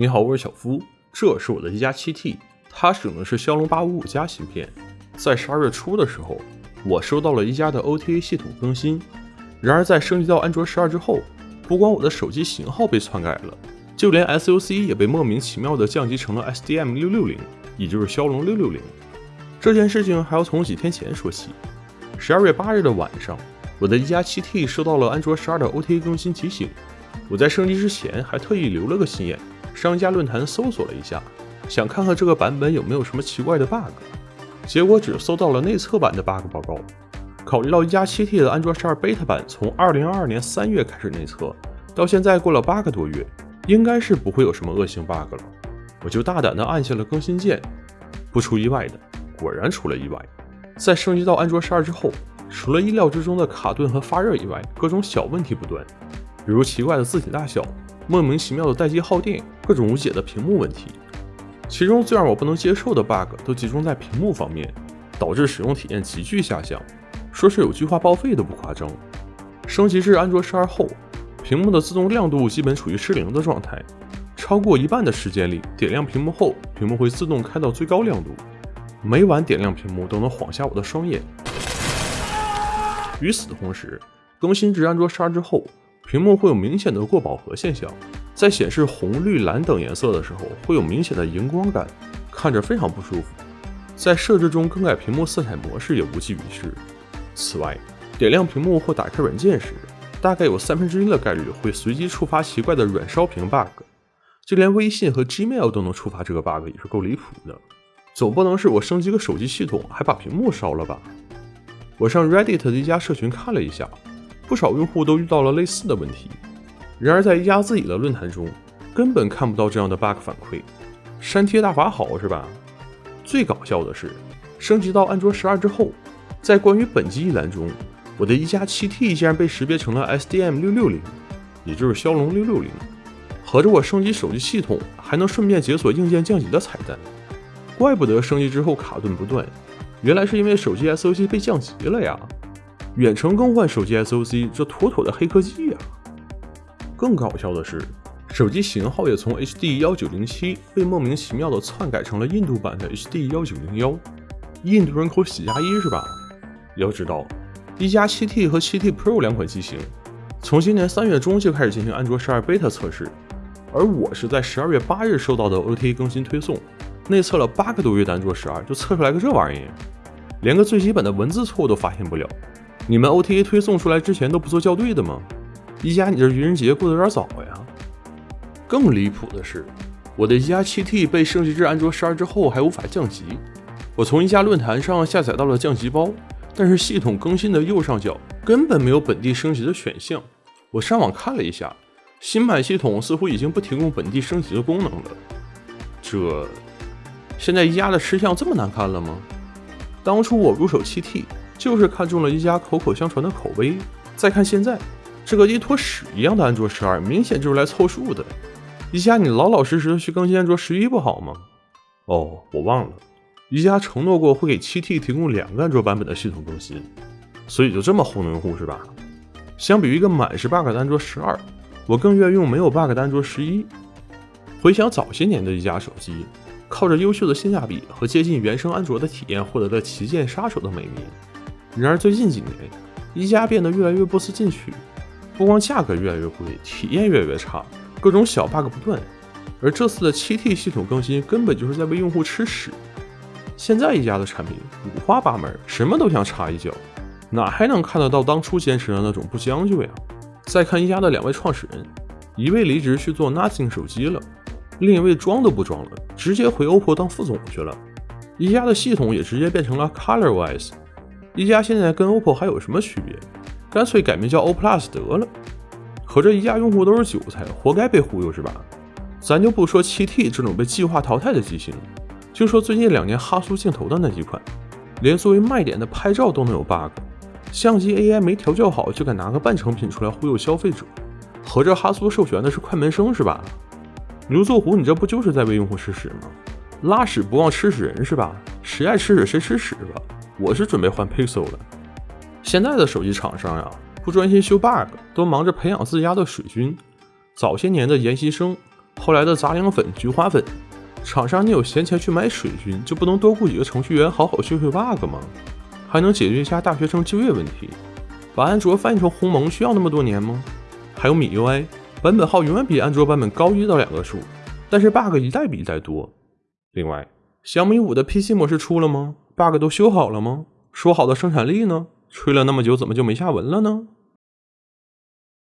你好，我是小夫，这是我的一加 7T，它使用的是骁龙八五五加芯片。在十二月初的时候，我收到了一加的 OTA 系统更新。然而在升级到安卓十二之后，不光我的手机型号被篡改了，就连 SoC 也被莫名其妙的降级成了 SDM 六六零，也就是骁龙六六零。这件事情还要从几天前说起。十二月八日的晚上，我的一加 7T 收到了安卓十二的 OTA 更新提醒。我在升级之前还特意留了个心眼，商家论坛搜索了一下，想看看这个版本有没有什么奇怪的 bug。结果只搜到了内测版的 bug 报告。考虑到一加 7T 的安卓十二 beta 版从二零二二年三月开始内测，到现在过了八个多月，应该是不会有什么恶性 bug 了。我就大胆的按下了更新键。不出意外的，果然出了意外。在升级到安卓十二之后，除了意料之中的卡顿和发热以外，各种小问题不断，比如奇怪的字体大小、莫名其妙的待机耗电、各种无解的屏幕问题。其中最让我不能接受的 bug 都集中在屏幕方面，导致使用体验急剧下降，说是有句话报废都不夸张。升级至安卓十二后，屏幕的自动亮度基本处于失灵的状态，超过一半的时间里，点亮屏幕后，屏幕会自动开到最高亮度。每晚点亮屏幕都能晃瞎我的双眼。与此同时，更新至安卓十二之后，屏幕会有明显的过饱和现象，在显示红、绿、蓝等颜色的时候，会有明显的荧光感，看着非常不舒服。在设置中更改屏幕色彩模式也无济于事。此外，点亮屏幕或打开软件时，大概有三分之一的概率会随机触发奇怪的软烧屏 bug，就连微信和 Gmail 都能触发这个 bug，也是够离谱的。总不能是我升级个手机系统还把屏幕烧了吧？我上 Reddit 的一家社群看了一下，不少用户都遇到了类似的问题。然而在一家自己的论坛中，根本看不到这样的 bug 反馈。删贴大法好是吧？最搞笑的是，升级到安卓十二之后，在关于本机一栏中，我的一加 7T 竟然被识别成了 SDM 六六零，也就是骁龙六六零。合着我升级手机系统还能顺便解锁硬件降级的彩蛋。怪不得升级之后卡顿不断，原来是因为手机 SOC 被降级了呀！远程更换手机 SOC，这妥妥的黑科技呀！更搞笑的是，手机型号也从 HD 幺九零七被莫名其妙的篡改成了印度版的 HD 幺九零幺。印度人口喜加一是吧？要知道，一加 7T 和 7T Pro 两款机型，从今年三月中就开始进行安卓十二 beta 测试，而我是在十二月八日收到的 OTA 更新推送。内测了八个多月的安卓十二，就测出来个这玩意儿，连个最基本的文字错误都发现不了。你们 OTA 推送出来之前都不做校对的吗？一加，你这愚人节过得有点早呀。更离谱的是，我的一加 7T 被升级至安卓十二之后还无法降级。我从一加论坛上下载到了降级包，但是系统更新的右上角根本没有本地升级的选项。我上网看了一下，新版系统似乎已经不提供本地升级的功能了。这。现在一加的吃相这么难看了吗？当初我入手 7T 就是看中了一加口口相传的口碑，再看现在这个一坨屎一样的安卓十二，明显就是来凑数的。一加，你老老实实去更新安卓十一不好吗？哦，我忘了，一加承诺过会给 7T 提供两个安卓版本的系统更新，所以就这么糊弄用户是吧？相比于一个满是 bug 的安卓十二，我更愿意用没有 bug 的安卓十一。回想早些年的一加手机。靠着优秀的性价比和接近原生安卓的体验，获得了旗舰杀手的美名。然而最近几年，一加变得越来越不思进取，不光价格越来越贵，体验越来越差，各种小 bug 不断。而这次的 7T 系统更新，根本就是在为用户吃屎。现在一加的产品五花八门，什么都想插一脚，哪还能看得到当初坚持的那种不将就呀？再看一加的两位创始人，一位离职去做 Nothing 手机了。另一位装都不装了，直接回 OPPO 当副总去了。一加的系统也直接变成了 ColorOS。一加现在跟 OPPO 还有什么区别？干脆改名叫 OPPO Plus 得了。合着一加用户都是韭菜，活该被忽悠是吧？咱就不说 7T 这种被计划淘汰的机型，就说最近两年哈苏镜头的那几款，连作为卖点的拍照都能有 bug，相机 AI 没调教好就敢拿个半成品出来忽悠消费者。合着哈苏授权的是快门声是吧？刘作虎，你这不就是在为用户吃屎吗？拉屎不忘吃屎人是吧？谁爱吃屎谁吃屎吧！我是准备换 Pixel 了。现在的手机厂商呀，不专心修 bug，都忙着培养自家的水军。早些年的研习生，后来的杂粮粉、菊花粉，厂商你有闲钱去买水军，就不能多雇几个程序员好好修修 bug 吗？还能解决一下大学生就业问题？把安卓翻译成鸿蒙需要那么多年吗？还有米 UI 版本号永远比安卓版本高一到两个数，但是 bug 一代比一代多。另外，小米五的 PC 模式出了吗？bug 都修好了吗？说好的生产力呢？吹了那么久，怎么就没下文了呢？